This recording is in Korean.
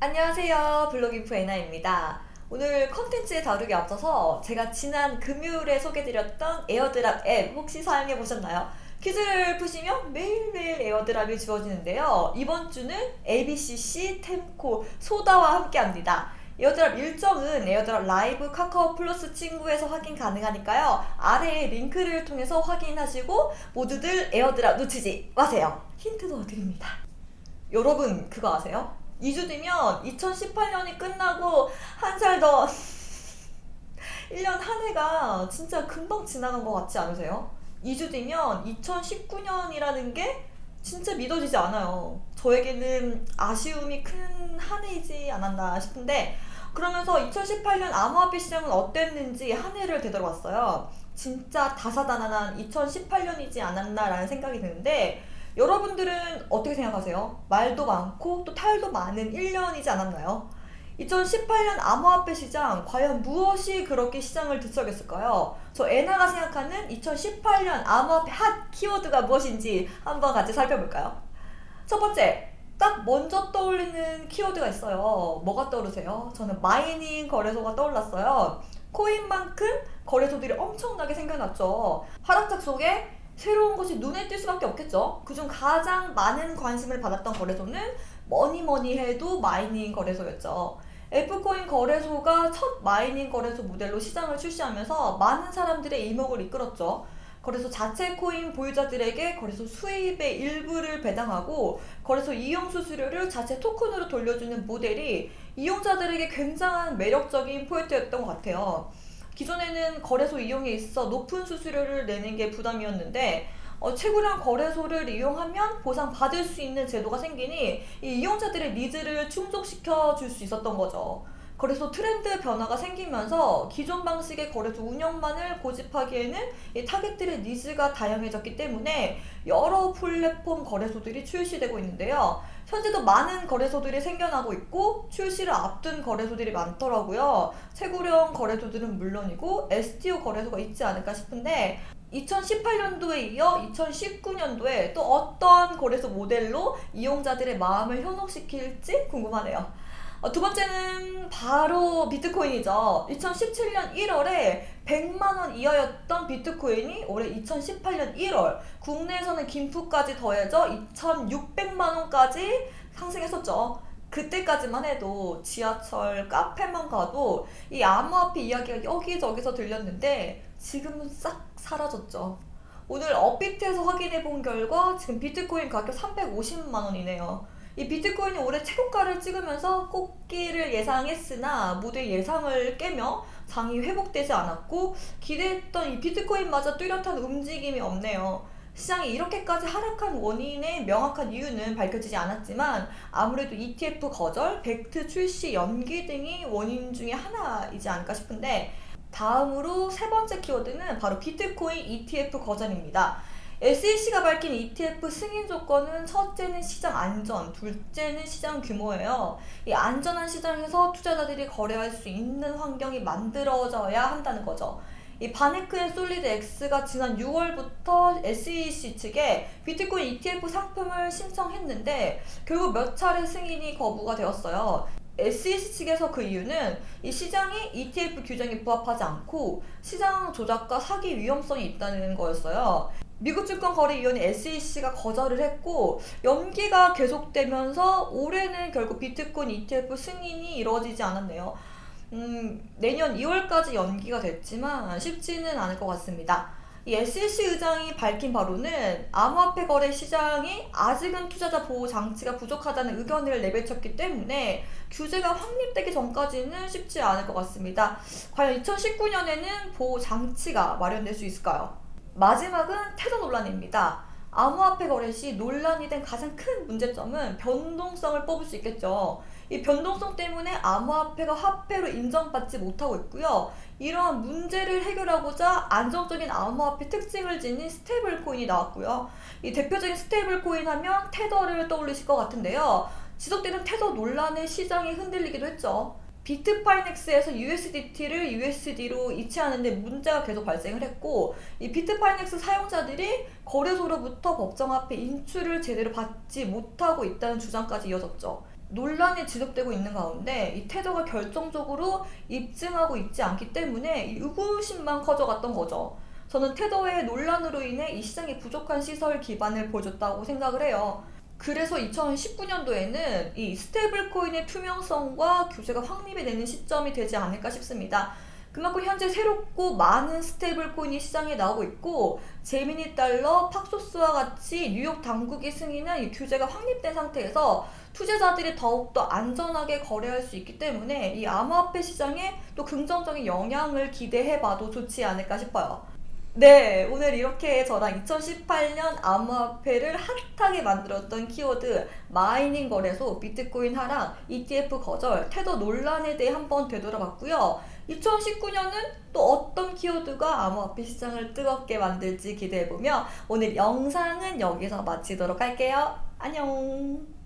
안녕하세요. 블록인프 에나입니다. 오늘 컨텐츠에 다루기 앞서서 제가 지난 금요일에 소개드렸던 airdrop 앱 혹시 사용해 보셨나요? 퀴즈를 푸시면 매일매일 airdrop이 주어지는데요. 이번 주는 ABCC, 템코, 소다와 함께 합니다. airdrop 일정은 airdrop live 카카오 플러스 친구에서 확인 가능하니까요. 아래에 링크를 통해서 확인하시고 모두들 airdrop 놓치지 마세요. 힌트도 드립니다. 여러분 그거 아세요? 2주 뒤면 2018년이 끝나고 한 살 더 1년 한 해가 진짜 금방 지나간 것 같지 않으세요? 2주 뒤면 2019년이라는 게 진짜 믿어지지 않아요. 저에게는 아쉬움이 큰 한 해이지 않았나 싶은데 그러면서 2018년 암호화폐 시장은 어땠는지 한 해를 되돌아봤어요. 진짜 다사다난한 2018년이지 않았나라는 생각이 드는데 여러분들은 어떻게 생각하세요? 말도 많고 또 탈도 많은 1년이지 않았나요? 2018년 암호화폐 시장 과연 무엇이 그렇게 시장을 들썩였을까요? 저 에나가 생각하는 2018년 암호화폐 핫 키워드가 무엇인지 한번 같이 살펴볼까요? 첫 번째, 딱 먼저 떠올리는 키워드가 있어요. 뭐가 떠오르세요? 저는 mining 거래소가 떠올랐어요. 코인만큼 거래소들이 엄청나게 생겨났죠. 하락장 속에 새로운 것이 눈에 띌 수밖에 없겠죠. 그중 가장 많은 관심을 받았던 거래소는 뭐니 뭐니 해도 mining 거래소였죠. F코인 거래소가 첫 mining 거래소 모델로 시장을 출시하면서 많은 사람들의 이목을 이끌었죠. 거래소 자체 코인 보유자들에게 거래소 수입의 일부를 배당하고 거래소 이용 수수료를 자체 토큰으로 돌려주는 모델이 이용자들에게 굉장한 매력적인 포인트였던 것 같아요. 기존에는 거래소 이용에 있어 높은 수수료를 내는 게 부담이었는데 어, 채굴형 거래소를 이용하면 보상받을 수 있는 제도가 생기니 이 이용자들의 needs를 충족시켜 줄 수 있었던 거죠. 그래서 트렌드 변화가 생기면서 기존 방식의 거래소 운영만을 고집하기에는 이 타겟들의 needs가 다양해졌기 때문에 여러 플랫폼 거래소들이 출시되고 있는데요. 현재도 많은 거래소들이 생겨나고 있고 출시를 앞둔 거래소들이 많더라고요. 채굴형 거래소들은 물론이고 STO 거래소가 있지 않을까 싶은데 2018년도에 이어 2019년도에 또 어떤 거래소 모델로 이용자들의 마음을 현혹시킬지 궁금하네요. 어, 두 번째는 바로 비트코인이죠. 2017년 1월에 100만원 이하였던 비트코인이 올해 2018년 1월 국내에서는 김프까지 더해져 2600만원까지 상승했었죠. 그때까지만 해도 지하철 카페만 가도 이 암호화폐 이야기가 여기저기서 들렸는데 지금은 싹 사라졌죠. 오늘 업비트에서 확인해 본 결과 지금 비트코인 가격 350만원이네요. 이 비트코인이 올해 최고가를 찍으면서 꽃길을 예상했으나 모두 예상을 깨며 장이 회복되지 않았고 기대했던 이 비트코인마저 뚜렷한 움직임이 없네요. 시장이 이렇게까지 하락한 원인의 명확한 이유는 밝혀지지 않았지만 아무래도 ETF 거절, 벡트 출시 연기 등이 원인 중에 하나이지 않을까 싶은데 다음으로 세 번째 키워드는 바로 비트코인 ETF 거절입니다. SEC가 밝힌 ETF 승인 조건은 첫째는 시장 안전, 둘째는 시장 규모예요. 이 안전한 시장에서 투자자들이 거래할 수 있는 환경이 만들어져야 한다는 거죠. 이 VanEck and SolidX가 지난 6월부터 SEC 측에 비트코인 ETF 상품을 신청했는데 결국 몇 차례 승인이 거부가 되었어요. SEC 측에서 그 이유는 이 시장이 ETF 규정에 부합하지 않고 시장 조작과 사기 위험성이 있다는 거였어요. 미국 증권거래위원회 SEC가 거절을 했고 연기가 계속되면서 올해는 결국 비트코인 ETF 승인이 이루어지지 않았네요. 음, 내년 2월까지 연기가 됐지만 쉽지는 않을 것 같습니다. 이 SEC 의장이 밝힌 바로는 암호화폐 거래 시장이 아직은 투자자 보호 장치가 부족하다는 의견을 내비쳤기 때문에 규제가 확립되기 전까지는 쉽지 않을 것 같습니다. 과연 2019년에는 보호 장치가 마련될 수 있을까요? 마지막은 테더 논란입니다. 암호화폐 거래 시 논란이 된 가장 큰 문제점은 변동성을 꼽을 수 있겠죠. 이 변동성 때문에 암호화폐가 화폐로 인정받지 못하고 있고요. 이러한 문제를 해결하고자 안정적인 암호화폐 특징을 지닌 stable 코인이 나왔고요. 이 대표적인 stable 코인 하면 테더를 떠올리실 것 같은데요. 지속되는 테더 논란에 시장이 흔들리기도 했죠. 비트파이넥스에서 USDT를 USD로 이체하는데 문제가 계속 발생을 했고 이 비트파이넥스 사용자들이 거래소로부터 법정 화폐 인출을 제대로 받지 못하고 있다는 주장까지 이어졌죠. 논란이 지속되고 있는 가운데 이 테더가 결정적으로 입증하고 있지 않기 때문에 이 의구심만 커져갔던 거죠. 저는 테더의 논란으로 인해 이 시장에 부족한 시설 기반을 보여줬다고 생각을 해요. 그래서 2019년도에는 이 stable 코인의 투명성과 규제가 확립이 되는 시점이 되지 않을까 싶습니다. 그만큼 현재 새롭고 많은 stable 코인이 시장에 나오고 있고 제미니 달러, 팍소스와 같이 뉴욕 당국이 승인한 이 규제가 확립된 상태에서 투자자들이 더욱더 안전하게 거래할 수 있기 때문에 이 암호화폐 시장에 또 긍정적인 영향을 기대해봐도 좋지 않을까 싶어요. 네, 오늘 이렇게 저랑 2018년 암호화폐를 핫하게 만들었던 키워드 마이닝 거래소, 비트코인 하락, ETF 거절, 태도 논란에 대해 한번 되돌아봤고요. 2019년은 또 어떤 키워드가 암호화폐 시장을 뜨겁게 만들지 기대해보며 오늘 영상은 여기서 마치도록 할게요. 안녕!